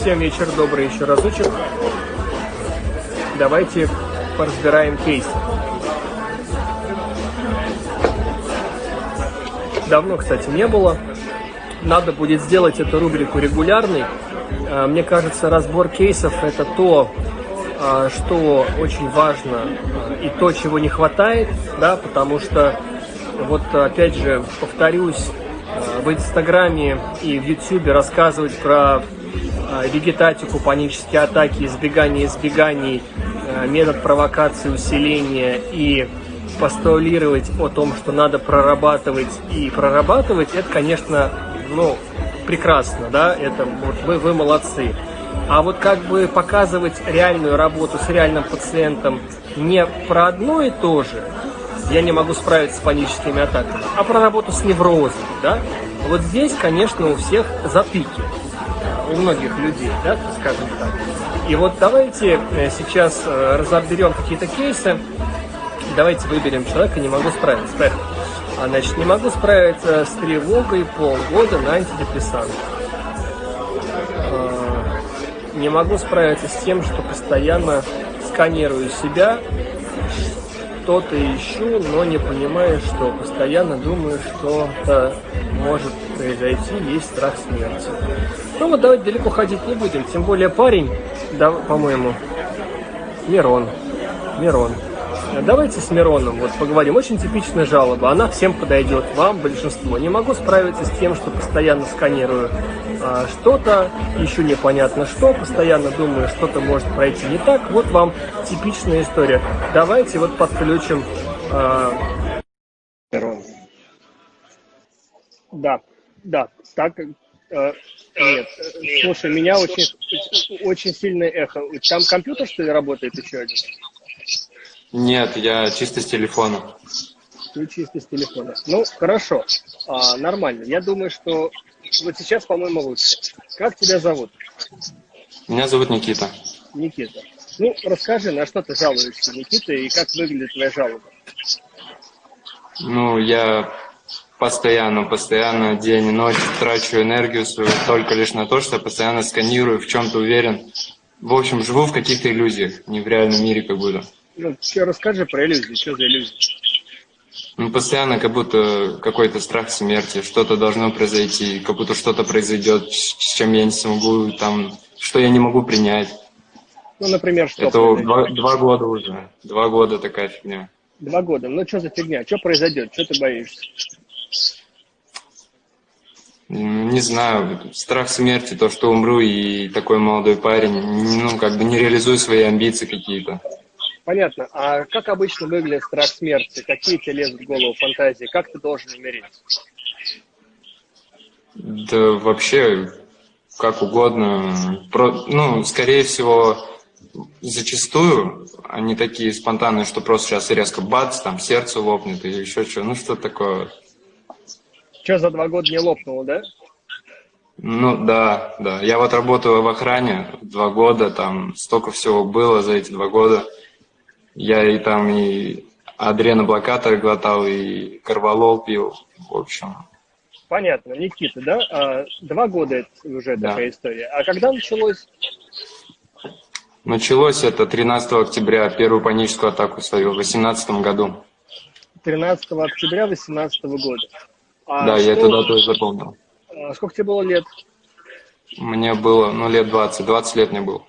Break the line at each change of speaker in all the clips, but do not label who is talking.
Всем вечер добрый еще разочек. Давайте поразбираем кейс. Давно, кстати, не было. Надо будет сделать эту рубрику регулярной. А, мне кажется, разбор кейсов – это то, а, что очень важно а, и то, чего не хватает, да, потому что, вот опять же, повторюсь, в Инстаграме и в Ютубе рассказывать про вегетатику, панические атаки, избегание избеганий, метод провокации, усиления и постулировать о том, что надо прорабатывать и прорабатывать, это, конечно, ну, прекрасно, да, это вот вы, вы молодцы. А вот как бы показывать реальную работу с реальным пациентом не про одно и то же, я не могу справиться с паническими атаками, а про работу с неврозом, да, вот здесь, конечно, у всех затыки, у многих людей, да, скажем так. И вот давайте э, сейчас э, разоберем какие-то кейсы, давайте выберем человека, не могу справиться. Поехали. А, значит, не могу справиться с тревогой полгода на антидепрессант. А, не могу справиться с тем, что постоянно сканирую себя, что-то ищу, но не понимаю, что постоянно думаю, что-то может произойти, есть страх смерти. Ну вот давайте далеко ходить не будем, тем более парень, да, по-моему, Мирон, Мирон. Давайте с Мироном вот поговорим. Очень типичная жалоба. Она всем подойдет, вам, большинство. Не могу справиться с тем, что постоянно сканирую а, что-то, еще непонятно что, постоянно думаю, что-то может пройти не так. Вот вам типичная история. Давайте вот подключим а... Мирон. Да, да, так, э, нет, слушай, меня очень, очень сильное эхо. Там компьютер, что ли, работает еще один?
Нет, я чисто с телефона.
Ты чисто с телефона. Ну, хорошо, а, нормально. Я думаю, что вот сейчас, по-моему, лучше. Как тебя зовут?
Меня зовут Никита.
Никита. Ну, расскажи, на что ты жалуешься, Никита, и как выглядит твоя жалоба?
Ну, я постоянно, постоянно, день и ночь трачу энергию свою только лишь на то, что постоянно сканирую, в чем-то уверен. В общем, живу в каких-то иллюзиях, не в реальном мире как будто.
Ну, все расскажи про иллюзии, что за иллюзии?
Ну, постоянно как будто какой-то страх смерти, что-то должно произойти, как будто что-то произойдет, с чем я не смогу, там, что я не могу принять.
Ну, например, что
Это два, два года уже, два года такая фигня.
Два года, ну что за фигня, что произойдет, что ты боишься?
Не знаю, страх смерти, то, что умру, и такой молодой парень, ну, как бы не реализую свои амбиции какие-то.
Понятно. А как обычно выглядит страх смерти? Какие тебе лезут в голову фантазии? Как ты должен умереть?
Да вообще, как угодно. Про, ну, скорее всего, зачастую они такие спонтанные, что просто сейчас резко бац, там сердце лопнет или еще что. Ну, что такое?
Что, за два года не лопнуло, да?
Ну, да, да. Я вот работаю в охране два года, там столько всего было за эти два года. Я и там и адреноблокаторы глотал, и карвалол пил, в общем.
Понятно, Никита, да? А, два года уже да. такая история. А когда началось?
Началось это 13 октября, первую паническую атаку свою в 2018 году.
13 октября 2018 года.
А да, что... я эту дату запомнил.
А сколько тебе было лет?
Мне было, ну, лет 20. 20 лет мне было.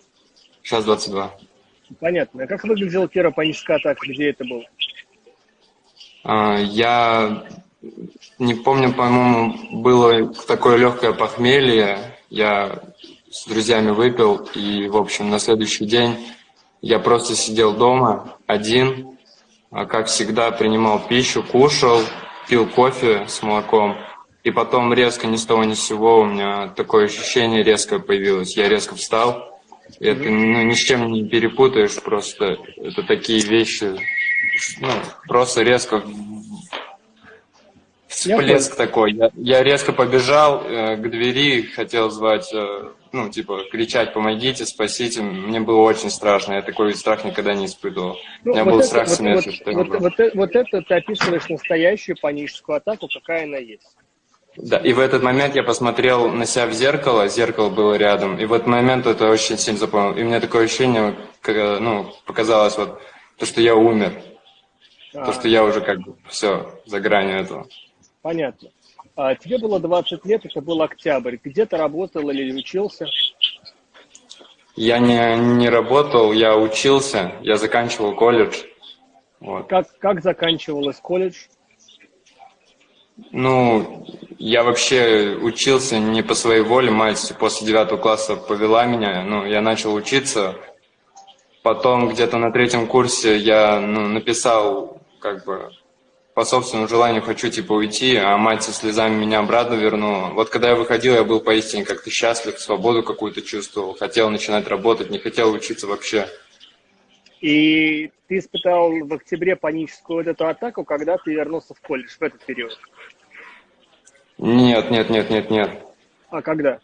Сейчас 22.
Понятно. А как выглядела первая паническая атака? Где это было?
А, я не помню, по-моему, было такое легкое похмелье. Я с друзьями выпил, и, в общем, на следующий день я просто сидел дома один, как всегда принимал пищу, кушал, пил кофе с молоком, и потом резко ни с того ни с сего у меня такое ощущение резко появилось. Я резко встал, это ну, ни с чем не перепутаешь, просто это такие вещи, ну, просто резко всплеск такой. Я, я резко побежал э, к двери, хотел звать, э, ну, типа, кричать «помогите, спасите». Мне было очень страшно, я такой страх никогда не испытывал. Ну, У меня вот был это, страх вот, смерти.
Вот, вот, вот, вот, вот это ты описываешь настоящую паническую атаку, какая она есть.
Да, и в этот момент я посмотрел на себя в зеркало, зеркало было рядом, и в этот момент это очень сильно запомнил. И у меня такое ощущение, как, ну, показалось вот, то, что я умер. А, то, что я уже как бы все за гранью этого.
Понятно. А, тебе было 20 лет, это был октябрь. Где ты работал или учился?
Я не, не работал, я учился, я заканчивал колледж.
Вот. Как, как заканчивалось колледж?
Ну, я вообще учился не по своей воле, мать после девятого класса повела меня, ну, я начал учиться. Потом где-то на третьем курсе я ну, написал, как бы, по собственному желанию хочу, типа, уйти, а мать со слезами меня обратно вернула. Вот когда я выходил, я был поистине как-то счастлив, свободу какую-то чувствовал, хотел начинать работать, не хотел учиться вообще.
И ты испытал в октябре паническую вот эту атаку, когда ты вернулся в колледж в этот период?
Нет, нет, нет, нет, нет.
А когда?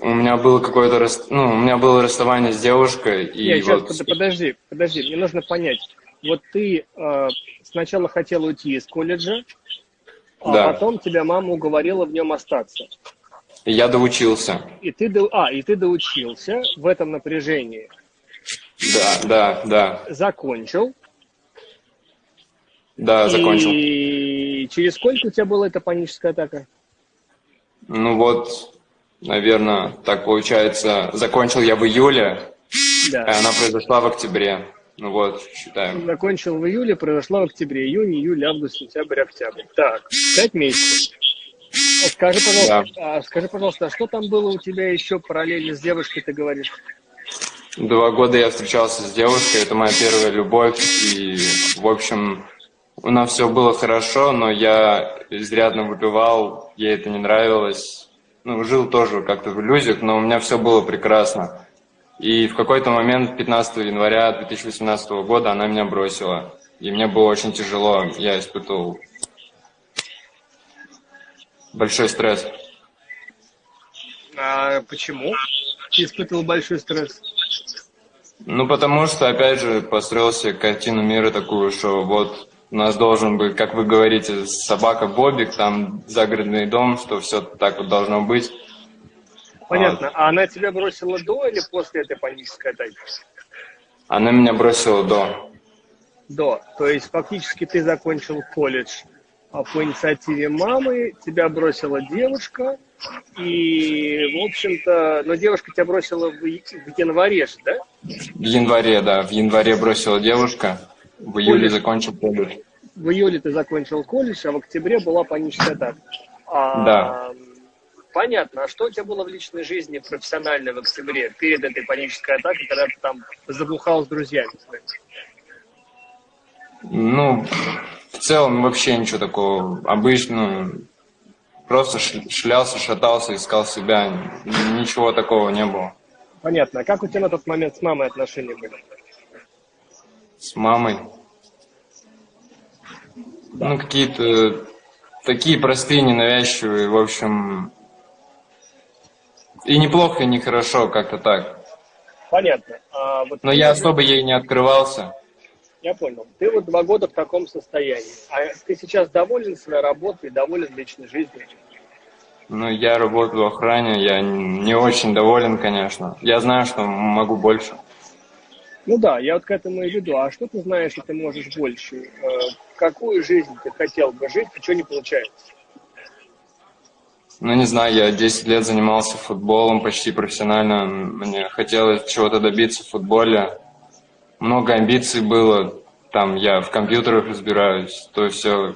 У меня было какое-то ну, у меня было расставание с девушкой. И
Нет, вот... сейчас, подожди, подожди, мне нужно понять. Вот ты э, сначала хотел уйти из колледжа, а да. потом тебя мама уговорила в нем остаться.
И я доучился.
И ты, до... а, и ты доучился в этом напряжении.
Да, да, да.
Закончил.
Да, закончил.
И через сколько у тебя была эта паническая атака?
Ну вот, наверное, так получается, закончил я в июле, да. и она произошла в октябре. Ну вот, считаем.
Закончил в июле, произошла в октябре. Июнь, июль, август, сентябрь, октябрь. Так, пять месяцев. А скажи, пожалуйста, да. а, скажи, пожалуйста, а что там было у тебя еще параллельно с девушкой, ты говоришь?
Два года я встречался с девушкой, это моя первая любовь, и, в общем, у нас все было хорошо, но я изрядно выпивал, ей это не нравилось. Ну, жил тоже как-то в иллюзиях, но у меня все было прекрасно. И в какой-то момент, 15 января 2018 года, она меня бросила. И мне было очень тяжело, я испытывал большой стресс.
А почему ты испытывал большой стресс?
Ну, потому что, опять же, построил себе картину мира такую, что вот у нас должен быть, как вы говорите, собака Бобик, там загородный дом, что все так вот должно быть.
Понятно. А она тебя бросила до или после этой панической атаки?
Она меня бросила до.
До. То есть фактически ты закончил колледж а по инициативе мамы, тебя бросила девушка, и, в общем-то, но девушка тебя бросила в, в январе же, да?
В январе, да, в январе бросила девушка, в июле колледж. закончил колледж.
В июле ты закончил колледж, а в октябре была паническая атака. А,
да.
Понятно. А что у тебя было в личной жизни профессионально в октябре, перед этой панической атакой, когда ты там забухал с друзьями?
Ну, в целом вообще ничего такого. Обычно просто шлялся, шатался, искал себя. Ничего такого не было.
Понятно. А как у тебя на тот момент с мамой отношения были?
С мамой? Да. Ну, какие-то такие простые, ненавязчивые, в общем. И неплохо, и нехорошо, как-то так.
Понятно.
А вот Но я особо ей не открывался.
Я понял. Ты вот два года в таком состоянии. А ты сейчас доволен своей работой, доволен личной жизнью?
Ну, я работаю в охране, я не очень доволен, конечно. Я знаю, что могу больше.
Ну да, я вот к этому и веду. А что ты знаешь, что ты можешь больше? Э, какую жизнь ты хотел бы жить, и что не получается?
Ну, не знаю, я 10 лет занимался футболом почти профессионально. Мне хотелось чего-то добиться в футболе много амбиций было, там я в компьютерах разбираюсь, то все.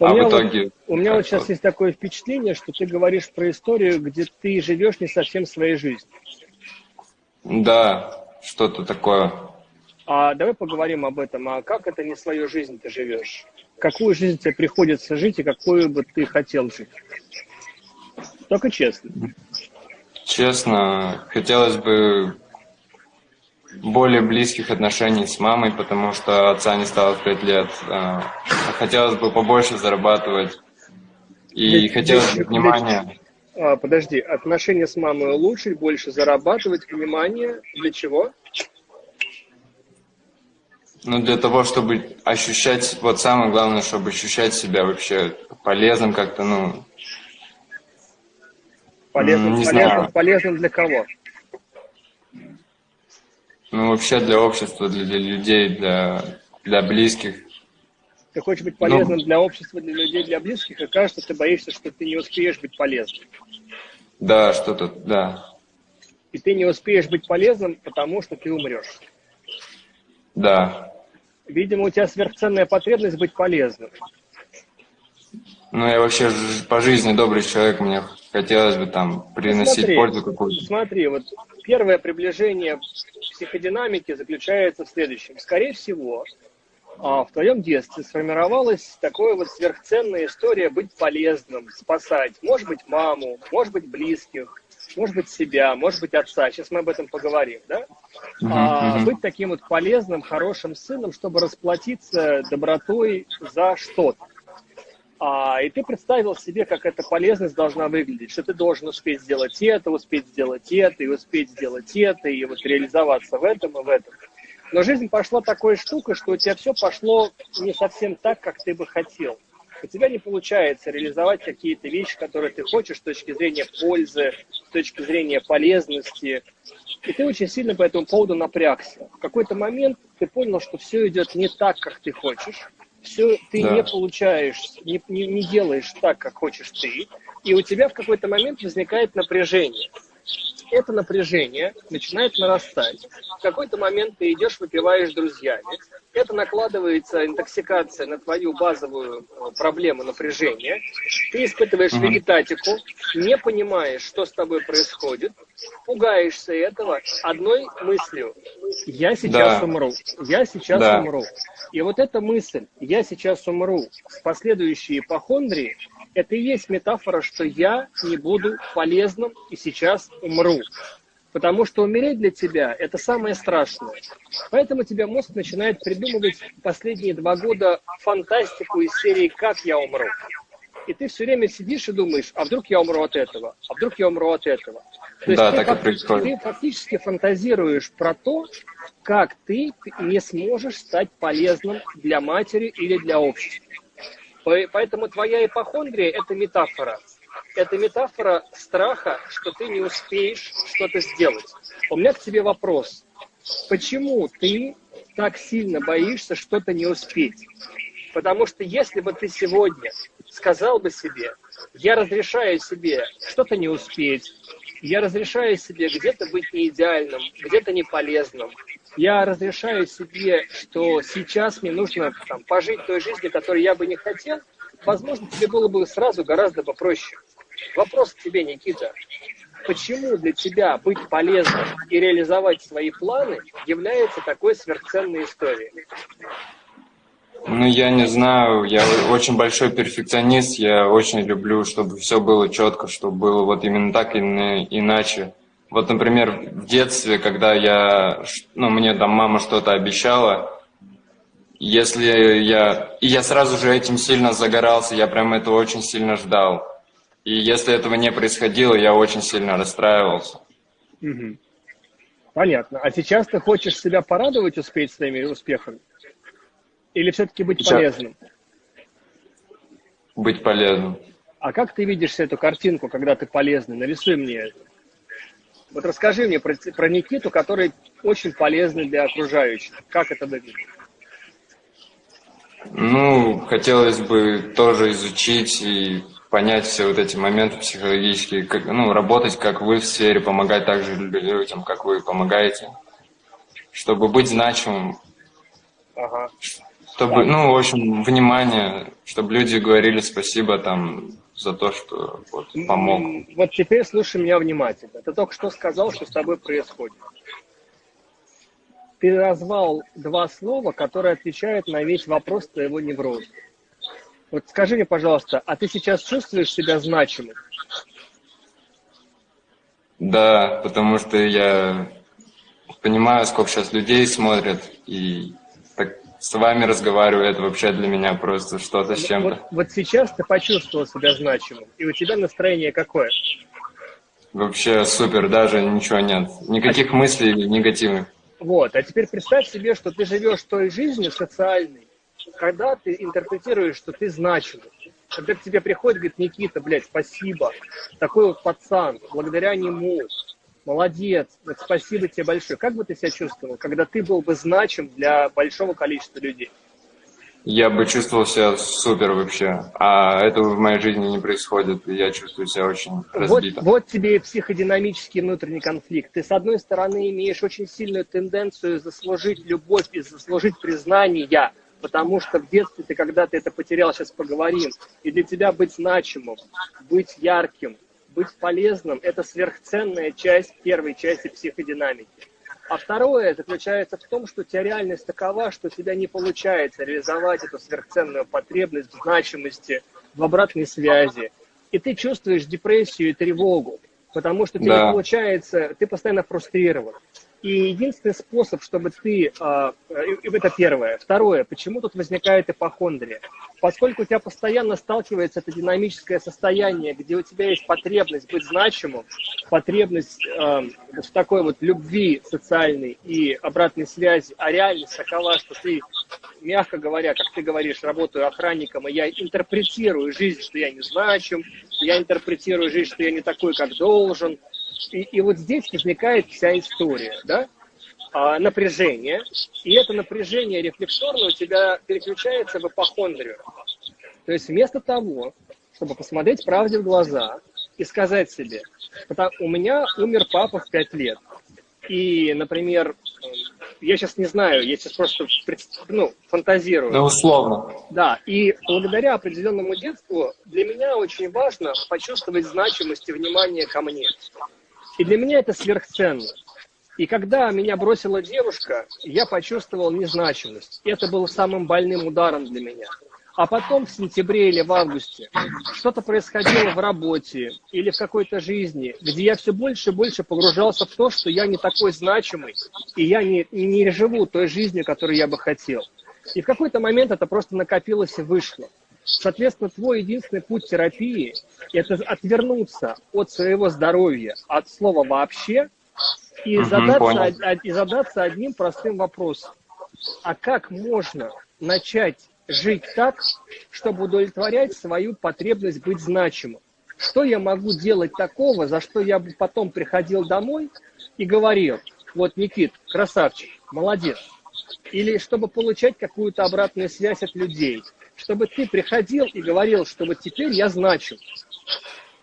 У а в итоге... Вот, у меня вот сейчас есть такое впечатление, что ты говоришь про историю, где ты живешь не совсем своей жизнью.
Да, что-то такое.
А давай поговорим об этом. А как это не свою жизнь ты живешь? Какую жизнь тебе приходится жить и какую бы ты хотел жить? Только честно.
Честно, хотелось бы более близких отношений с мамой, потому что отца не стало в пять лет. А, хотелось бы побольше зарабатывать. И для, хотелось бы внимания.
А, подожди, отношения с мамой улучшить, больше зарабатывать, внимание. Для чего?
Ну, для того, чтобы ощущать, вот самое главное, чтобы ощущать себя вообще полезным как-то, ну...
Полезным,
не
полезным,
знаю.
полезным для кого?
Ну, вообще для общества, для, для людей, для, для близких.
Ты хочешь быть
Ну.
полезным для общества, для людей, для близких, и кажется, ты боишься, что ты не успеешь быть полезным.
Да, что-то, да,
И ты не успеешь быть полезным, потому что ты умрешь.
да.
Видимо, у тебя сверхценная потребность быть полезным.
Ну, я вообще по жизни добрый человек, мне хотелось бы там приносить
Смотри,
пользу какую-то.
Смотри, вот первое приближение психодинамики заключается в следующем. Скорее всего, а, в твоем детстве сформировалась такая вот сверхценная история быть полезным, спасать. Может быть, маму, может быть, близких, может быть, себя, может быть, отца. Сейчас мы об этом поговорим, да? А,
мгм.
быть таким вот полезным, хорошим сыном, чтобы расплатиться добротой за что-то. А, и ты представил себе, как эта полезность должна выглядеть, что ты должен успеть сделать это, успеть сделать это, и успеть сделать это, и вот реализоваться в этом и в этом. Но жизнь пошла такой штукой, что у тебя все пошло не совсем так, как ты бы хотел. У тебя не получается реализовать какие-то вещи, которые ты хочешь с точки зрения пользы, с точки зрения полезности. И ты очень сильно по этому поводу напрягся. В какой-то момент ты понял, что все идет не так, как ты хочешь. Все ты
Да.
не получаешь, не, не, не делаешь так, как хочешь ты. И у тебя в какой-то момент возникает напряжение. Это напряжение начинает нарастать. В какой-то момент ты идешь, выпиваешь с друзьями. Это накладывается интоксикация на твою базовую э, проблему напряжения. Ты испытываешь
Мгм.
вегетатику, не понимаешь, что с тобой происходит, пугаешься этого одной мыслью. Я сейчас
Да.
умру. Я сейчас
Да.
умру. И вот эта мысль «я сейчас умру» с последующей ипохондрией, это и есть метафора, что я не буду полезным и сейчас умру. Потому что умереть для тебя – это самое страшное. Поэтому тебя мозг начинает придумывать последние два года фантастику из серии «Как я умру?». И ты все время сидишь и думаешь, а вдруг я умру от этого, а вдруг я умру от этого. То есть
Да,
ты,
так и
фак-
происходит.
ты фактически фантазируешь про то, как ты не сможешь стать полезным для матери или для общества. По- Поэтому твоя ипохондрия – это метафора. Это метафора страха, что ты не успеешь что-то сделать. У меня к тебе вопрос. Почему ты так сильно боишься что-то не успеть? Потому что если бы ты сегодня сказал бы себе, я разрешаю себе что-то не успеть, я разрешаю себе где-то быть не идеальным, где-то не полезным, я разрешаю себе, что сейчас мне нужно там, пожить той жизнью, которую я бы не хотел, возможно, тебе было бы сразу гораздо попроще. Вопрос к тебе, Никита. Почему для тебя быть полезным и реализовать свои планы является такой сверхценной историей?
Ну, я не знаю, я очень большой перфекционист, я очень люблю, чтобы все было четко, чтобы было вот именно так и не иначе. Вот, например, в детстве, когда я, ну, мне там мама что-то обещала, если я, и я сразу же этим сильно загорался, я прям этого очень сильно ждал. И если этого не происходило, я очень сильно расстраивался.
Мгм. Понятно. А сейчас ты хочешь себя порадовать, успеть своими успехами? Или все-таки быть
Сейчас.
полезным?
Быть полезным.
А как ты видишь эту картинку, когда ты полезный? Нарисуй мне это. Вот расскажи мне про, про Никиту, который очень полезный для окружающих. Как это выглядит?
Ну, хотелось бы тоже изучить и понять все вот эти моменты психологические, как, ну, работать, как вы в сфере, помогать также людям, как вы помогаете, чтобы быть значимым,
Ага.
чтобы, ну, в общем, внимание, чтобы люди говорили спасибо там за то, что вот, помог.
Вот теперь слушай меня внимательно. Ты только что сказал, что с тобой происходит. Ты назвал два слова, которые отвечают на весь вопрос твоего невроза. Вот скажи мне, пожалуйста, а ты сейчас чувствуешь себя значимым?
Да, потому что я понимаю, сколько сейчас людей смотрят, и так с вами разговариваю, это вообще для меня просто что-то с
Вот,
чем-то.
вот сейчас ты почувствовал себя значимым, и у тебя настроение какое?
Вообще супер, даже ничего нет. Никаких мыслей негативных.
Вот. А теперь представь себе, что ты живешь той жизнью социальной, когда ты интерпретируешь, что ты значимый. Когда к тебе приходит, говорит, Никита, блядь, спасибо. Такой вот пацан, благодаря нему, молодец, вот спасибо тебе большое. Как бы ты себя чувствовал, когда ты был бы значим для большого количества людей?
Я бы чувствовал себя супер вообще, а этого в моей жизни не происходит, и я чувствую себя очень разбито.
Вот, вот тебе и психодинамический внутренний конфликт. Ты, с одной стороны, имеешь очень сильную тенденцию заслужить любовь и заслужить признание, потому что в детстве ты когда-то это потерял, сейчас поговорим, и для тебя быть значимым, быть ярким, быть полезным – это сверхценная часть первой части психодинамики. А второе заключается в том, что у тебя реальность такова, что у тебя не получается реализовать эту сверхценную потребность в значимости, в обратной связи. И ты чувствуешь депрессию и тревогу, потому что тебе да. не получается, ты постоянно фрустрирован. И единственный способ, чтобы ты... А, это первое. Второе. Почему тут возникает ипохондрия? Поскольку у тебя постоянно сталкивается это динамическое состояние, где у тебя есть потребность быть значимым, потребность э, в такой вот любви социальной и обратной связи, а реальность такова, что ты, мягко говоря, как ты говоришь, работаю охранником, и я интерпретирую жизнь, что я не значим, я интерпретирую жизнь, что я не такой, как должен, и, и вот здесь возникает вся история, да? А, напряжение, и это напряжение рефлекторно у тебя переключается в эпохондрию. То есть вместо того, чтобы посмотреть правде в глаза и сказать себе, у меня умер папа в 5 лет, и, например, я сейчас не знаю, я сейчас просто ну, фантазирую.
Да, условно.
Да, и благодаря определенному детству для меня очень важно почувствовать значимость и внимание ко мне. И для меня это сверхценно. И когда меня бросила девушка, я почувствовал незначимость. Это было самым больным ударом для меня. А потом в сентябре или в августе что-то происходило в работе или в какой-то жизни, где я все больше и больше погружался в то, что я не такой значимый, и я не, не живу той жизнью, которую я бы хотел. И в какой-то момент это просто накопилось и вышло. Соответственно, твой единственный путь терапии – это отвернуться от своего здоровья, от слова «вообще», и, угу, задаться, и задаться одним простым вопросом. А как можно начать жить так, чтобы удовлетворять свою потребность быть значимым? Что я могу делать такого, за что я бы потом приходил домой и говорил, вот, Никит, красавчик, молодец. Или чтобы получать какую-то обратную связь от людей – чтобы ты приходил и говорил, что вот теперь я значу.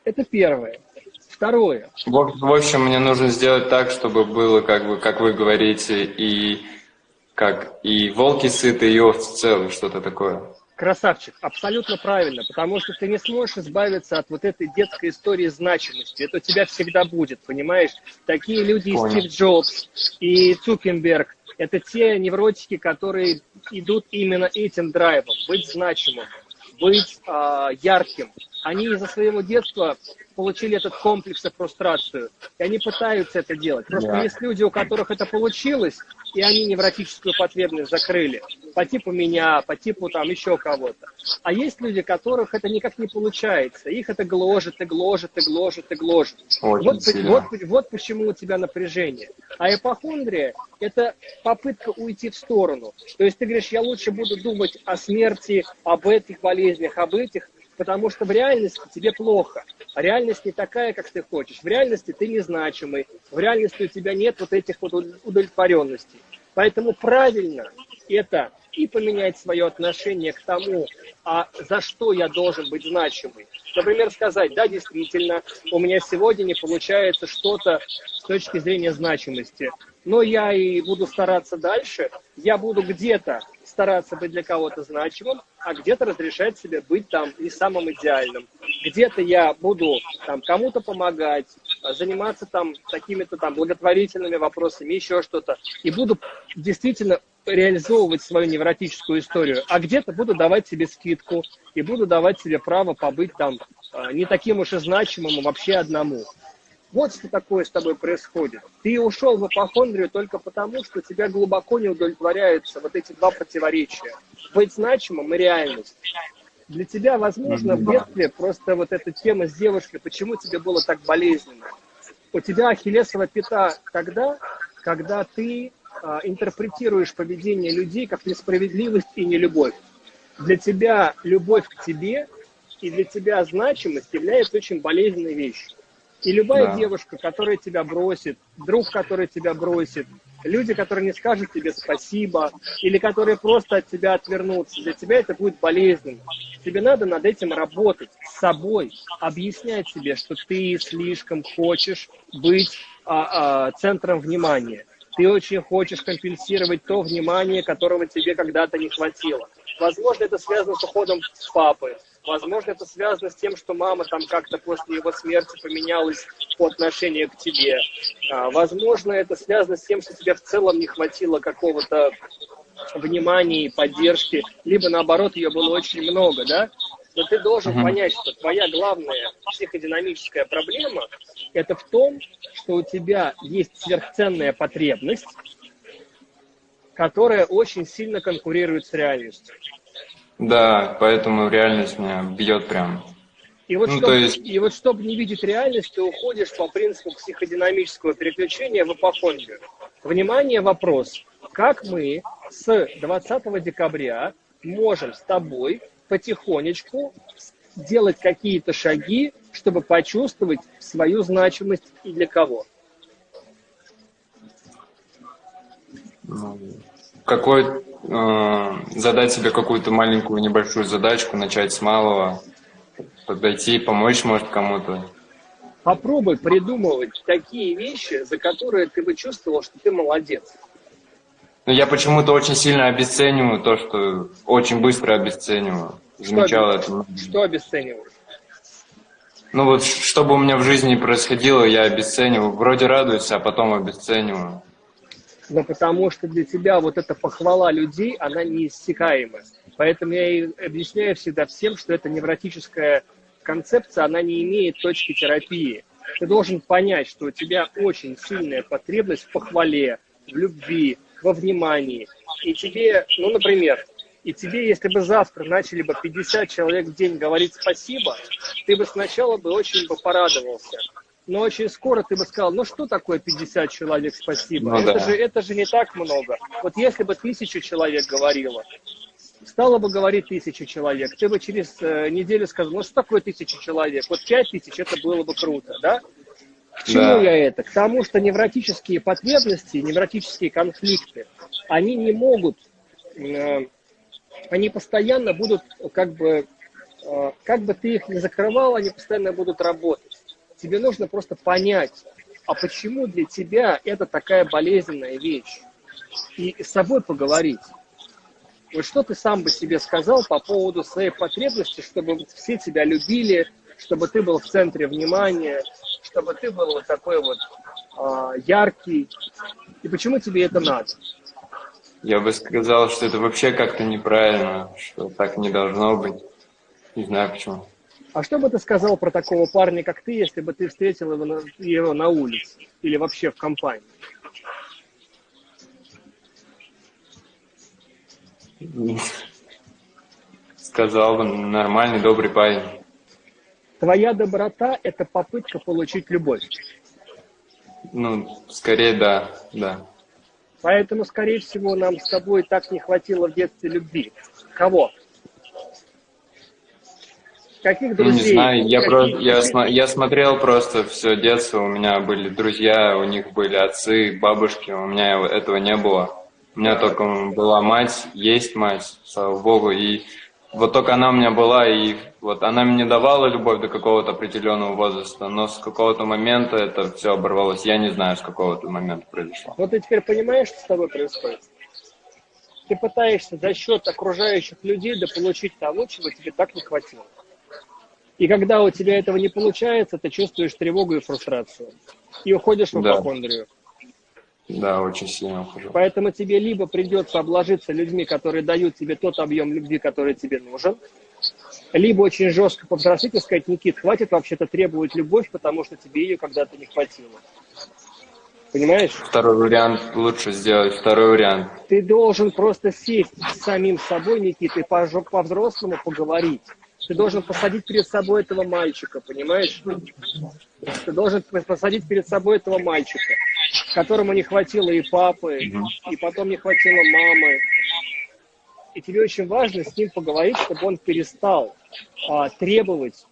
Это первое. Второе.
В, в общем, мне нужно сделать так, чтобы было, как бы, как вы говорите, и как и волки сыты, и овцы целы, что-то такое.
Красавчик, абсолютно правильно, потому что ты не сможешь избавиться от вот этой детской истории значимости. Это у тебя всегда будет, понимаешь? Такие люди, Понял. и Стив Джобс, и Цукенберг, это те невротики, которые идут именно этим драйвом, быть значимым, быть э, ярким. Они из-за своего детства получили этот комплекс и фрустрацию, и они пытаются это делать. Просто yeah. есть люди, у которых это получилось, и они невротическую потребность закрыли. По типу меня, по типу там еще кого-то. А есть люди, которых это никак не получается. Их это гложет, и гложет, и гложет, и гложет. вот, вот, вот почему у тебя напряжение. А эпохондрия – это попытка уйти в сторону. То есть ты говоришь, я лучше буду думать о смерти, об этих болезнях, об этих, потому что в реальности тебе плохо. А реальность не такая, как ты хочешь. В реальности ты незначимый. В реальности у тебя нет вот этих вот удовлетворенностей. Поэтому правильно это и поменять свое отношение к тому, а за что я должен быть значимый. Например, сказать, да, действительно, у меня сегодня не получается что-то с точки зрения значимости, но я и буду стараться дальше, я буду где-то стараться быть для кого-то значимым, а где-то разрешать себе быть там не самым идеальным. Где-то я буду там кому-то помогать, заниматься там какими-то там благотворительными вопросами, еще что-то. И буду действительно реализовывать свою невротическую историю, а где-то буду давать себе скидку и буду давать себе право побыть там а, не таким уж и значимым, а вообще одному. Вот что такое с тобой происходит. Ты ушел в апохондрию только потому, что тебя глубоко не удовлетворяются вот эти два противоречия. Быть значимым и реальность. Для тебя, возможно, в детстве просто вот эта тема с девушкой, почему тебе было так болезненно? У тебя ахиллесова пята тогда, когда ты а, интерпретируешь поведение людей как несправедливость и нелюбовь. Для тебя любовь к тебе и для тебя значимость является очень болезненной вещью. И любая да. девушка, которая тебя бросит, друг, который тебя бросит, люди, которые не скажут тебе спасибо, или которые просто от тебя отвернутся, для тебя это будет болезненно. Тебе надо над этим работать с собой, объяснять себе, что ты слишком хочешь быть а, а, центром внимания. Ты очень хочешь компенсировать то внимание, которого тебе когда-то не хватило. Возможно, это связано с уходом с папы. Возможно, это связано с тем, что мама там как-то после его смерти поменялась по отношению к тебе. А, возможно, это связано с тем, что тебе в целом не хватило какого-то внимания и поддержки, либо наоборот, ее было очень много, да? Но ты должен uh-huh. понять, что твоя главная психодинамическая проблема – это в том, что у тебя есть сверхценная потребность, которая очень сильно конкурирует с реальностью.
Да, поэтому реальность меня бьет прям.
И вот, ну, чтобы, есть... и вот чтобы не видеть реальность, ты уходишь по принципу психодинамического переключения в апофонию. Внимание, вопрос. Как мы с 20 декабря можем с тобой потихонечку делать какие-то шаги, чтобы почувствовать свою значимость и для кого?
Ну, какой, э, задать себе какую-то маленькую небольшую задачку, начать с малого, подойти, помочь, может, кому-то.
Попробуй придумывать такие вещи, за которые ты бы чувствовал, что ты молодец.
Но я почему-то очень сильно обесцениваю то, что очень быстро обесцениваю. Замечал
что, это. Что обесцениваешь?
Ну вот, что бы у меня в жизни происходило, я обесцениваю. Вроде радуюсь, а потом обесцениваю
но потому что для тебя вот эта похвала людей, она неиссякаема. Поэтому я и объясняю всегда всем, что эта невротическая концепция, она не имеет точки терапии. Ты должен понять, что у тебя очень сильная потребность в похвале, в любви, во внимании. И тебе, ну, например, и тебе, если бы завтра начали бы 50 человек в день говорить спасибо, ты бы сначала бы очень бы порадовался но очень скоро ты бы сказал, ну что такое 50 человек, спасибо, ну, это, да. же, это же не так много. Вот если бы тысячу человек говорило, стало бы говорить тысячу человек, ты бы через э, неделю сказал, ну что такое тысяча человек, вот пять тысяч, это было бы круто, да? К чему да. я это? К тому, что невротические потребности, невротические конфликты, они не могут, э, они постоянно будут, как бы, э, как бы ты их не закрывал, они постоянно будут работать. Тебе нужно просто понять, а почему для тебя это такая болезненная вещь? И с собой поговорить. Вот что ты сам бы себе сказал по поводу своей потребности, чтобы все тебя любили, чтобы ты был в центре внимания, чтобы ты был вот такой вот э, яркий. И почему тебе это надо?
Я бы сказал, что это вообще как-то неправильно, что так не должно быть. Не знаю почему.
А что бы ты сказал про такого парня, как ты, если бы ты встретил его на, его на улице или вообще в компании?
Сказал бы, нормальный, добрый парень.
Твоя доброта – это попытка получить любовь.
Ну, скорее да, да.
Поэтому, скорее всего, нам с тобой так не хватило в детстве любви. Кого? Каких друзей?
Ну, не знаю, я, про, я, я смотрел просто все детство, у меня были друзья, у них были отцы, бабушки, у меня этого не было. У меня только была мать, есть мать, слава богу, и вот только она у меня была, и вот она мне давала любовь до какого-то определенного возраста, но с какого-то момента это все оборвалось. Я не знаю, с какого-то момента произошло.
Вот ты теперь понимаешь, что с тобой происходит? Ты пытаешься за счет окружающих людей дополучить того, чего тебе так не хватило. И когда у тебя этого не получается, ты чувствуешь тревогу и фрустрацию. И уходишь в апохондрию.
Да. да, очень сильно ухожу.
Поэтому тебе либо придется обложиться людьми, которые дают тебе тот объем любви, который тебе нужен, либо очень жестко повзрослеть и сказать, Никит, хватит вообще-то требовать любовь, потому что тебе ее когда-то не хватило. Понимаешь?
Второй вариант лучше сделать, второй вариант.
Ты должен просто сесть с самим собой, Никит, и по-взрослому поговорить. Ты должен посадить перед собой этого мальчика, понимаешь? Ты должен посадить перед собой этого мальчика которому не хватило и папы, и потом не хватило мамы. И тебе очень важно с ним поговорить, чтобы он перестал а, требовать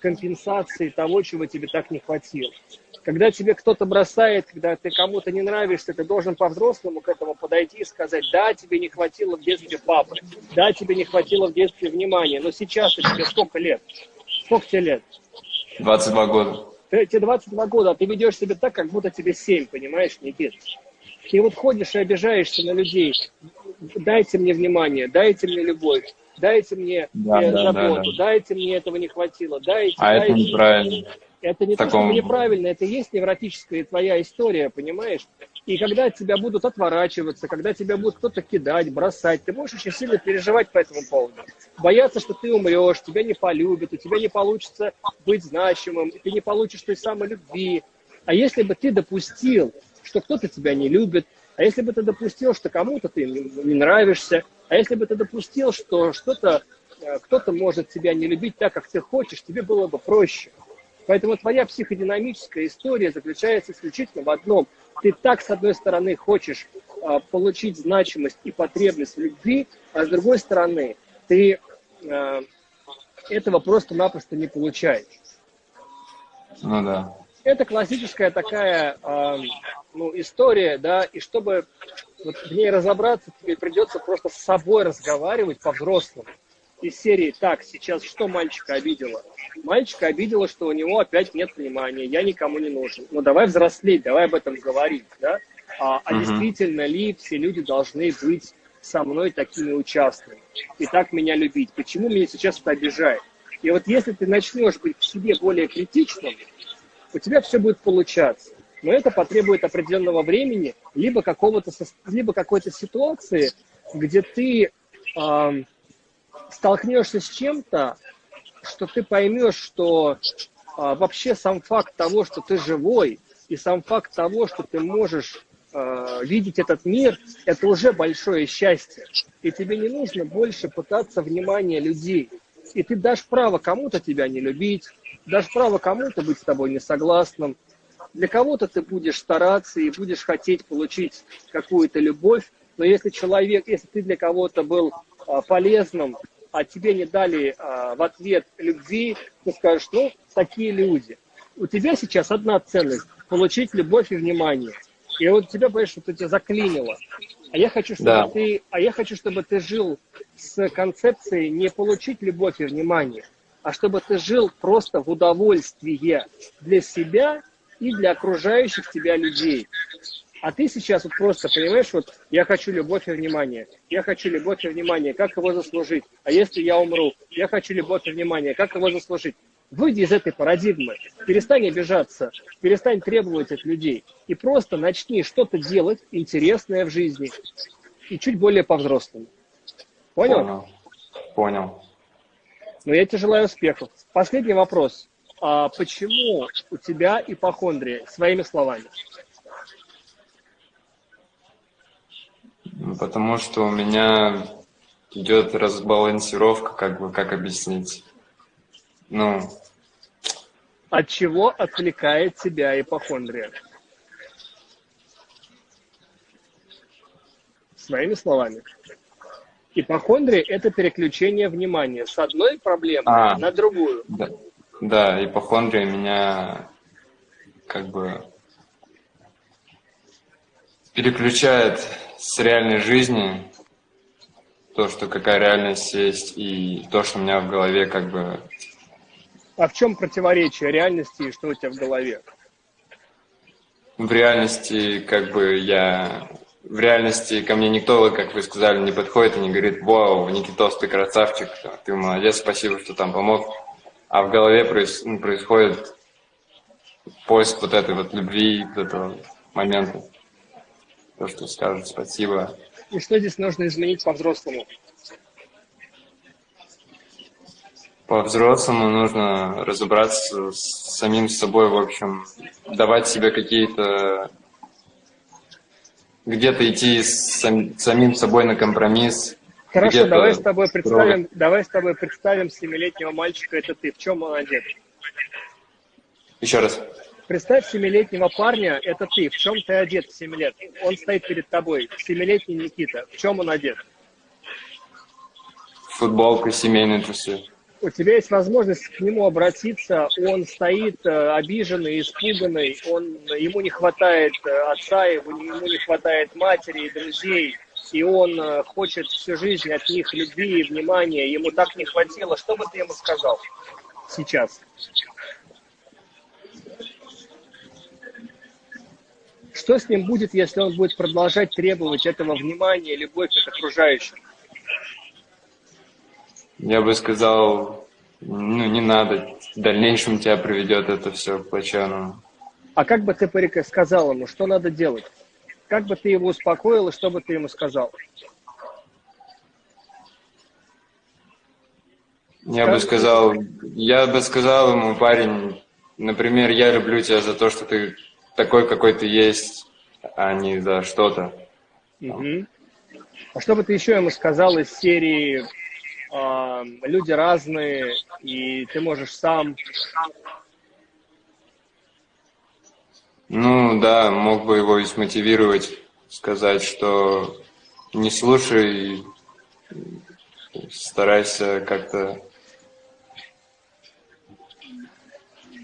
компенсации того, чего тебе так не хватило. Когда тебе кто-то бросает, когда ты кому-то не нравишься, ты должен по-взрослому к этому подойти и сказать, да, тебе не хватило в детстве папы, да, тебе не хватило в детстве внимания, но сейчас тебе сколько лет? Сколько тебе лет?
22 года.
Ты, тебе 22 года, а ты ведешь себя так, как будто тебе 7, понимаешь, Никит? Ты вот ходишь и обижаешься на людей. Дайте мне внимание, дайте мне любовь, дайте мне да, э, да, заботу, да, да. дайте мне этого не хватило, дайте,
а
дайте.
это неправильно.
Это не Таком... то, что неправильно, это есть невротическая твоя история, понимаешь? И когда тебя будут отворачиваться, когда тебя будут кто-то кидать, бросать, ты можешь очень сильно переживать по этому поводу. Бояться, что ты умрешь, тебя не полюбят, у тебя не получится быть значимым, ты не получишь той самой любви. А если бы ты допустил, что кто-то тебя не любит, а если бы ты допустил, что кому-то ты не нравишься, а если бы ты допустил, что что-то э, кто-то может тебя не любить так, как ты хочешь, тебе было бы проще. Поэтому твоя психодинамическая история заключается исключительно в одном. Ты так, с одной стороны, хочешь а, получить значимость и потребность в любви, а с другой стороны, ты а, этого просто-напросто не получаешь.
Ну да.
Это классическая такая а, ну, история, да, и чтобы вот в ней разобраться, тебе придется просто с собой разговаривать по-взрослому из серии «Так, сейчас что мальчика обидело?» Мальчика обидело, что у него опять нет внимания, я никому не нужен. Ну, давай взрослеть, давай об этом говорить, да? А, а действительно ли все люди должны быть со мной такими участными и так меня любить? Почему меня сейчас это обижает? И вот если ты начнешь быть к себе более критичным, у тебя все будет получаться. Но это потребует определенного времени, либо, какого-то, либо какой-то ситуации, где ты э, столкнешься с чем-то, что ты поймешь, что а, вообще сам факт того, что ты живой, и сам факт того, что ты можешь а, видеть этот мир, это уже большое счастье. И тебе не нужно больше пытаться внимания людей. И ты дашь право кому-то тебя не любить, дашь право кому-то быть с тобой не согласным. Для кого-то ты будешь стараться и будешь хотеть получить какую-то любовь, но если человек, если ты для кого-то был полезным, а тебе не дали а, в ответ любви, ты скажешь, ну, такие люди. У тебя сейчас одна ценность – получить любовь и внимание. И вот тебя, понимаешь, что тебя заклинило. А я хочу, чтобы да. ты, а я хочу, чтобы ты жил с концепцией не получить любовь и внимание, а чтобы ты жил просто в удовольствии для себя и для окружающих тебя людей. А ты сейчас вот просто понимаешь, вот я хочу любовь и внимание. Я хочу любовь и внимание. Как его заслужить? А если я умру? Я хочу любовь и внимание. Как его заслужить? Выйди из этой парадигмы. Перестань обижаться. Перестань требовать от людей. И просто начни что-то делать интересное в жизни. И чуть более по-взрослому. Понял?
Понял. Понял.
Ну, я тебе желаю успехов. Последний вопрос. А почему у тебя ипохондрия? Своими словами.
Потому что у меня идет разбалансировка, как бы, как объяснить. Ну.
От чего отвлекает тебя ипохондрия? Своими словами. Ипохондрия – это переключение внимания с одной проблемы а, на другую.
Да, да, ипохондрия меня как бы переключает с реальной жизни, то, что какая реальность есть, и то, что у меня в голове как бы...
А в чем противоречие реальности и что у тебя в голове?
В реальности, как бы, я... В реальности ко мне никто, как вы сказали, не подходит и не говорит, вау, Никитос, ты красавчик, ты молодец, спасибо, что там помог. А в голове проис... Ну, происходит поиск вот этой вот любви, вот этого момента то, что скажут спасибо.
И что здесь нужно изменить по-взрослому?
По-взрослому нужно разобраться с самим собой, в общем, давать себе какие-то... Где-то идти с самим собой на компромисс.
Хорошо, давай с тобой представим, давай с тобой представим семилетнего мальчика, это ты. В чем молодец?
Еще раз.
Представь семилетнего парня, это ты. В чем ты одет в 7 лет? Он стоит перед тобой. Семилетний Никита. В чем он одет?
Футболка, семейные трусы.
У тебя есть возможность к нему обратиться. Он стоит э, обиженный, испуганный. Он, ему не хватает э, отца, ему, не хватает матери и друзей. И он э, хочет всю жизнь от них любви и внимания. Ему так не хватило. Что бы ты ему сказал сейчас? Что с ним будет, если он будет продолжать требовать этого внимания, любовь от окружающих?
Я бы сказал, ну не надо, в дальнейшем тебя приведет это все к плачевному.
А как бы ты сказал ему, что надо делать? Как бы ты его успокоил и что бы ты ему сказал?
Я бы сказал, я бы сказал ему, парень, например, я люблю тебя за то, что ты такой, какой ты есть, а не за что-то.
Угу. А что бы ты еще ему сказал из серии э, «Люди разные, и ты можешь сам...»
Ну да, мог бы его и смотивировать, сказать, что не слушай, старайся как-то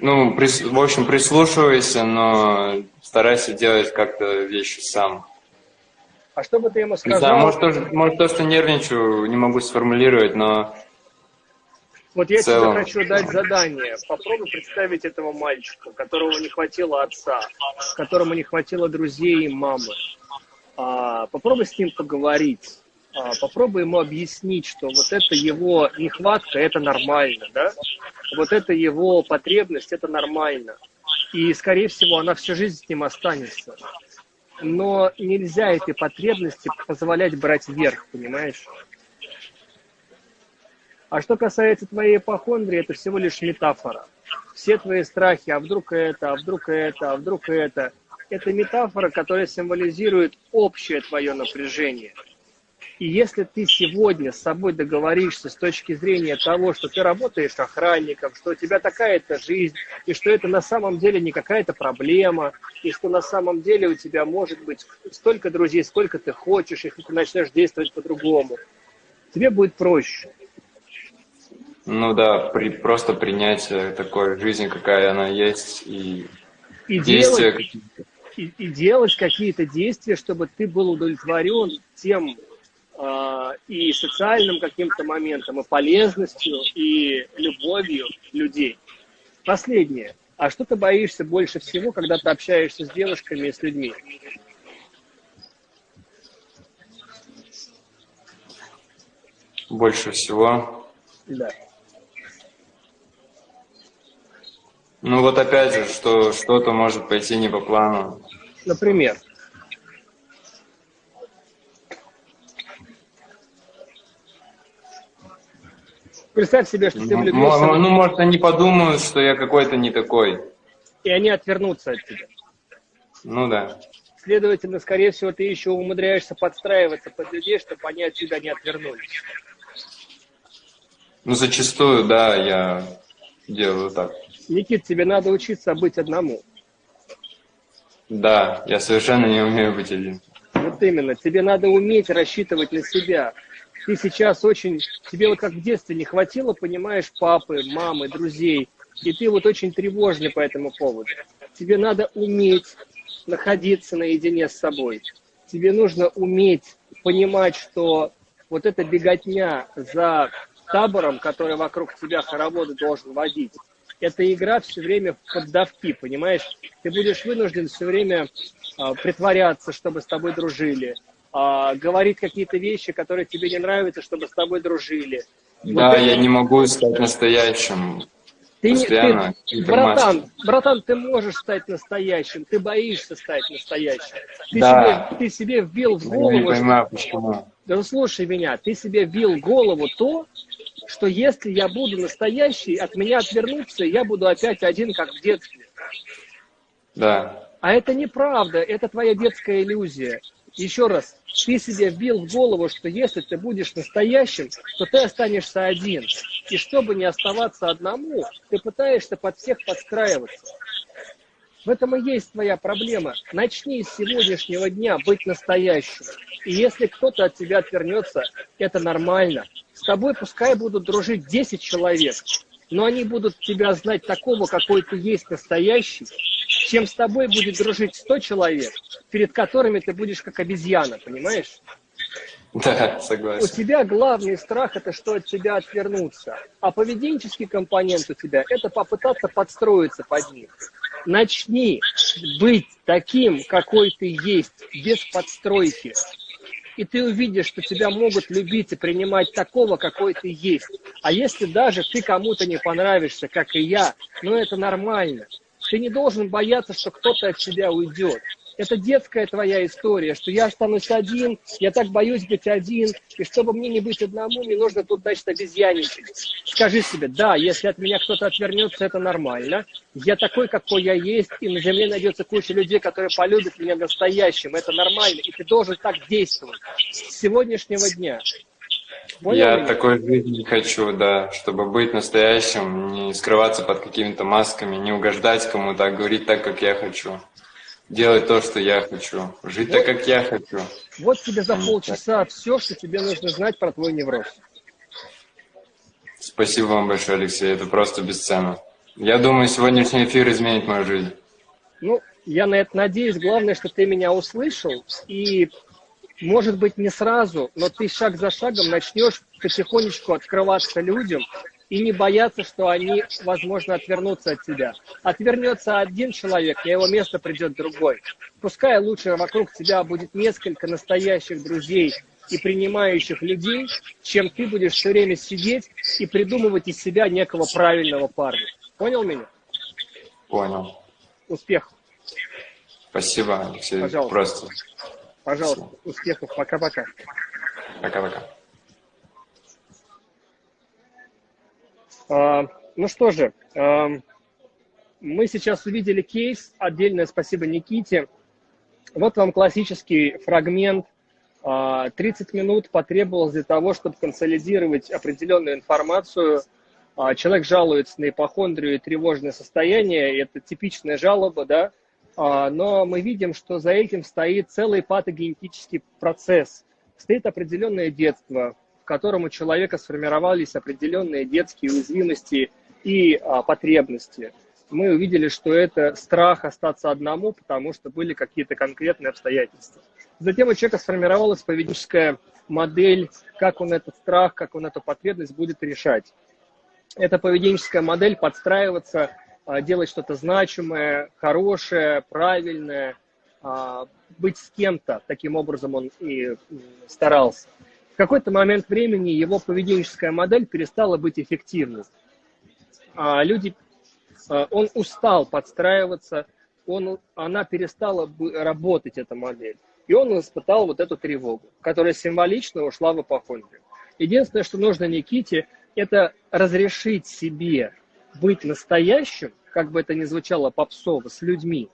Ну, прис, в общем, прислушивайся, но старайся делать как-то вещи сам.
А что бы ты ему сказал?
Знаю, может, тоже, может, то, что нервничаю, не могу сформулировать, но...
Вот я целом... тебе хочу дать задание. Попробуй представить этого мальчика, которого не хватило отца, которому не хватило друзей и мамы. А, попробуй с ним поговорить. А, попробуй ему объяснить, что вот это его нехватка, это нормально, да? Вот это его потребность, это нормально. И, скорее всего, она всю жизнь с ним останется. Но нельзя этой потребности позволять брать верх, понимаешь? А что касается твоей ипохондрии, это всего лишь метафора. Все твои страхи, а вдруг это, а вдруг это, а вдруг это, это метафора, которая символизирует общее твое напряжение – и если ты сегодня с собой договоришься с точки зрения того, что ты работаешь охранником, что у тебя такая-то жизнь, и что это на самом деле не какая-то проблема, и что на самом деле у тебя может быть столько друзей, сколько ты хочешь, и ты начнешь действовать по-другому, тебе будет проще.
Ну да, при, просто принятие такой жизни, какая она есть, и,
и действия. Делать, и, и делать какие-то действия, чтобы ты был удовлетворен тем, и социальным каким-то моментом, и полезностью, и любовью людей. Последнее. А что ты боишься больше всего, когда ты общаешься с девушками и с людьми?
Больше всего?
Да.
Ну вот опять же, что что-то может пойти не по плану.
Например? Представь себе, что ты влюбился.
Ну, может, они подумают, что я какой-то не такой.
И они отвернутся от тебя.
Ну да.
Следовательно, скорее всего, ты еще умудряешься подстраиваться под людей, чтобы они от тебя не отвернулись.
Ну, зачастую, да, я делаю так.
Никит, тебе надо учиться быть одному.
Да, я совершенно не умею быть один.
Вот именно, тебе надо уметь рассчитывать на себя ты сейчас очень, тебе вот как в детстве не хватило, понимаешь, папы, мамы, друзей, и ты вот очень тревожный по этому поводу. Тебе надо уметь находиться наедине с собой. Тебе нужно уметь понимать, что вот эта беготня за табором, который вокруг тебя хороводы должен водить, это игра все время в поддавки, понимаешь? Ты будешь вынужден все время э, притворяться, чтобы с тобой дружили, а, говорит какие-то вещи, которые тебе не нравятся, чтобы с тобой дружили.
Да, вот я это... не могу стать настоящим.
Ты, ты, братан, братан, ты можешь стать настоящим, ты боишься стать настоящим. Ты, да. себе, ты себе вбил в голову... Я
не понимаю, что... почему.
Да слушай меня, ты себе вбил в голову то, что если я буду настоящий, от меня отвернуться, я буду опять один, как в детстве.
Да.
А это неправда, это твоя детская иллюзия. Еще раз, ты себе вбил в голову, что если ты будешь настоящим, то ты останешься один. И чтобы не оставаться одному, ты пытаешься под всех подстраиваться. В этом и есть твоя проблема. Начни с сегодняшнего дня быть настоящим. И если кто-то от тебя отвернется, это нормально. С тобой пускай будут дружить 10 человек, но они будут тебя знать такого, какой ты есть настоящий, чем с тобой будет дружить 100 человек, перед которыми ты будешь как обезьяна, понимаешь?
Да, согласен.
У тебя главный страх – это что от тебя отвернуться. А поведенческий компонент у тебя – это попытаться подстроиться под них. Начни быть таким, какой ты есть, без подстройки. И ты увидишь, что тебя могут любить и принимать такого, какой ты есть. А если даже ты кому-то не понравишься, как и я, ну это нормально. Ты не должен бояться, что кто-то от тебя уйдет это детская твоя история, что я останусь один, я так боюсь быть один, и чтобы мне не быть одному, мне нужно тут, значит, обезьянничать. Скажи себе, да, если от меня кто-то отвернется, это нормально. Я такой, какой я есть, и на земле найдется куча людей, которые полюбят меня настоящим. Это нормально, и ты должен так действовать с сегодняшнего дня.
Понял я меня? такой жизни хочу, да, чтобы быть настоящим, не скрываться под какими-то масками, не угождать кому-то, а говорить так, как я хочу делать то, что я хочу, жить вот, так, как я хочу.
Вот тебе за полчаса все, что тебе нужно знать про твой невроз.
Спасибо вам большое, Алексей, это просто бесценно. Я думаю, сегодняшний эфир изменит мою жизнь.
Ну, я на это надеюсь. Главное, что ты меня услышал, и, может быть, не сразу, но ты шаг за шагом начнешь потихонечку открываться людям, и не бояться, что они, возможно, отвернутся от тебя. Отвернется один человек, на его место придет другой. Пускай лучше вокруг тебя будет несколько настоящих друзей и принимающих людей, чем ты будешь все время сидеть и придумывать из себя некого правильного парня. Понял меня?
Понял.
Успехов.
Спасибо, Алексей. Пожалуйста. Просто.
Пожалуйста. Спасибо. Успехов. Пока-пока.
Пока-пока.
Ну что же, а, мы сейчас увидели кейс. Отдельное спасибо Никите. Вот вам классический фрагмент. 30 а, минут потребовалось для того, чтобы консолидировать определенную информацию. Человек жалуется на ипохондрию и тревожное состояние. Это типичная жалоба, да? Но мы видим, что за этим стоит целый патогенетический процесс. Стоит определенное детство, в котором у человека сформировались определенные детские уязвимости и а, потребности. Мы увидели, что это страх остаться одному, потому что были какие-то конкретные обстоятельства. Затем у человека сформировалась поведенческая модель, как он этот страх, как он эту потребность будет решать. Эта поведенческая модель подстраиваться, а, делать что-то значимое, хорошее, правильное, а, быть с кем-то. Таким образом он и старался в какой-то момент времени его поведенческая модель перестала быть эффективной. А люди, а, он устал подстраиваться, он, она перестала работать, эта модель. И он испытал вот эту тревогу, которая символично ушла в апохондрию. Единственное, что нужно Никите, это разрешить себе быть настоящим, как бы это ни звучало попсово, с людьми,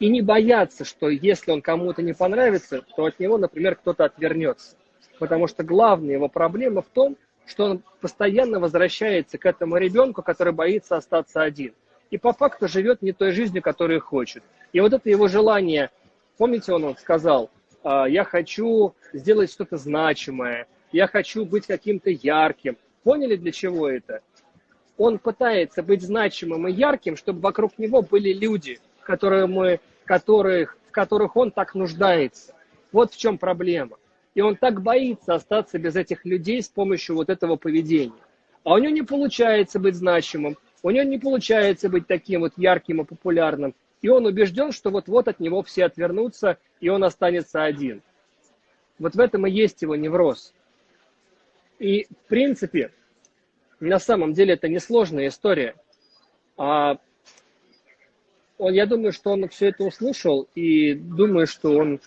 и не бояться, что если он кому-то не понравится, то от него, например, кто-то отвернется потому что главная его проблема в том, что он постоянно возвращается к этому ребенку, который боится остаться один. И по факту живет не той жизнью, которую хочет. И вот это его желание, помните, он сказал, «А, я хочу сделать что-то значимое, я хочу быть каким-то ярким. Поняли, для чего это? Он пытается быть значимым и ярким, чтобы вокруг него были люди, которые мы, которых, в которых он так нуждается. Вот в чем проблема. И он так боится остаться без этих людей с помощью вот этого поведения. А у него не получается быть значимым, у него не получается быть таким вот ярким и популярным. И он убежден, что вот-вот от него все отвернутся, и он останется один. Вот в этом и есть его невроз. И, в принципе, на самом деле это несложная история. А он, я думаю, что он все это услышал, и думаю, что он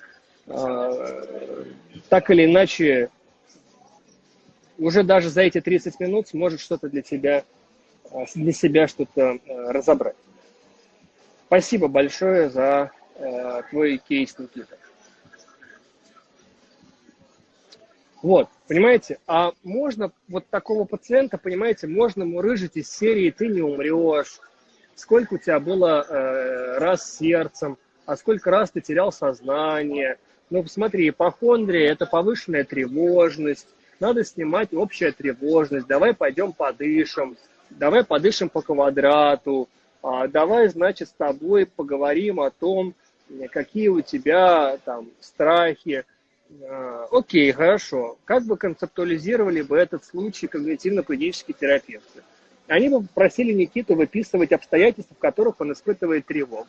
так или иначе уже даже за эти 30 минут сможет что-то для тебя, а, для себя что-то а, разобрать. Спасибо большое за твой кейс, Никита. Вот, понимаете, а можно вот такого пациента, понимаете, можно мурыжить из серии «ты не умрешь», сколько у тебя было э, раз сердцем, а сколько раз ты терял сознание. Ну, посмотри, ипохондрия – это повышенная тревожность, надо снимать общая тревожность, давай пойдем подышим, давай подышим по квадрату, а, давай, значит, с тобой поговорим о том, какие у тебя там страхи. А, окей, хорошо. Как бы концептуализировали бы этот случай когнитивно-поведенческие терапевты? Они бы попросили Никиту выписывать обстоятельства, в которых он испытывает тревогу.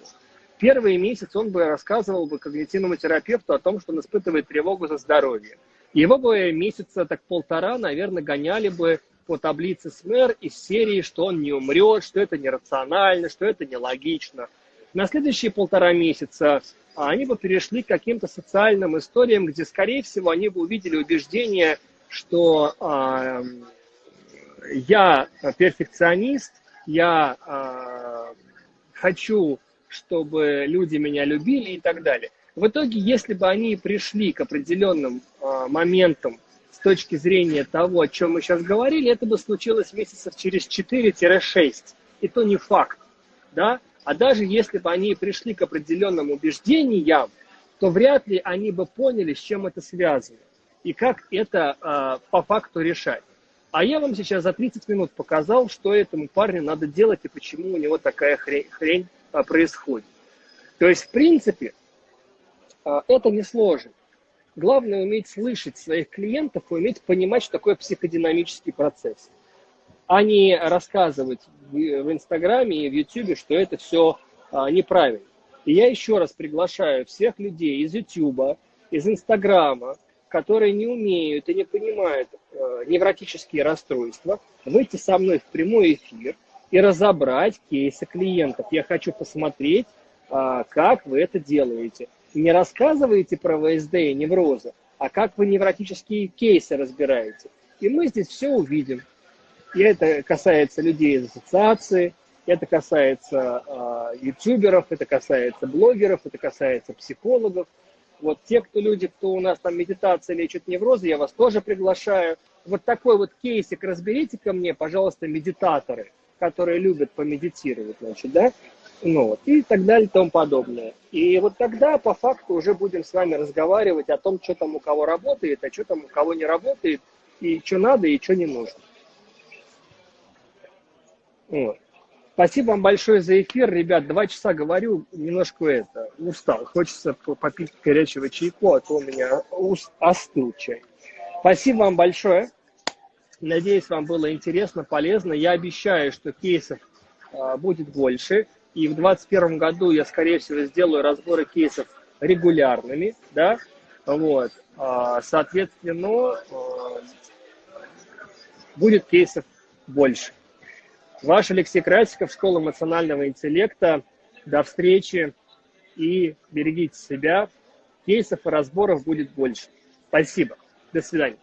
Первый месяц он бы рассказывал бы когнитивному терапевту о том, что он испытывает тревогу за здоровье. Его бы месяца так полтора, наверное, гоняли бы по таблице СМЭР из серии, что он не умрет, что это нерационально, что это нелогично. На следующие полтора месяца они бы перешли к каким-то социальным историям, где, скорее всего, они бы увидели убеждение, что э, я перфекционист, я э, хочу, чтобы люди меня любили и так далее. В итоге, если бы они пришли к определенным э, моментам с точки зрения того, о чем мы сейчас говорили, это бы случилось месяцев через 4-6. И то не факт. Да? А даже если бы они пришли к определенным убеждениям, то вряд ли они бы поняли, с чем это связано и как это э, по факту решать. А я вам сейчас за 30 минут показал, что этому парню надо делать и почему у него такая хрень, хрень происходит. То есть, в принципе, а, это несложно. Главное уметь слышать своих клиентов и уметь понимать, что такое психодинамический процесс. А не рассказывать в Инстаграме и в Ютубе, что это все а, неправильно. И я еще раз приглашаю всех людей из Ютуба, из Инстаграма, которые не умеют и не понимают невротические расстройства, выйти со мной в прямой эфир и разобрать кейсы клиентов. Я хочу посмотреть, э, как вы это делаете не рассказываете про ВСД и неврозы, а как вы невротические кейсы разбираете. И мы здесь все увидим. И это касается людей из ассоциации, это касается э, ютуберов, это касается блогеров, это касается психологов. Вот те, кто люди, кто у нас там медитация лечит неврозы, я вас тоже приглашаю. Вот такой вот кейсик разберите ко мне, пожалуйста, медитаторы, которые любят помедитировать, значит, да, ну, вот, и так далее и тому подобное. И вот тогда по факту уже будем с вами разговаривать о том, что там у кого работает, а что там у кого не работает, и что надо, и что не нужно. Вот. Спасибо вам большое за эфир, ребят. Два часа говорю, немножко это, устал. Хочется попить горячего чайку, а то у меня остыл чай. Спасибо вам большое. Надеюсь, вам было интересно, полезно. Я обещаю, что кейсов а, будет больше. И в 2021 году я, скорее всего, сделаю разборы кейсов регулярными, да, вот, а, соответственно, а, будет кейсов больше. Ваш Алексей Красиков, Школа эмоционального интеллекта. До встречи и берегите себя. Кейсов и разборов будет больше. Спасибо. До свидания.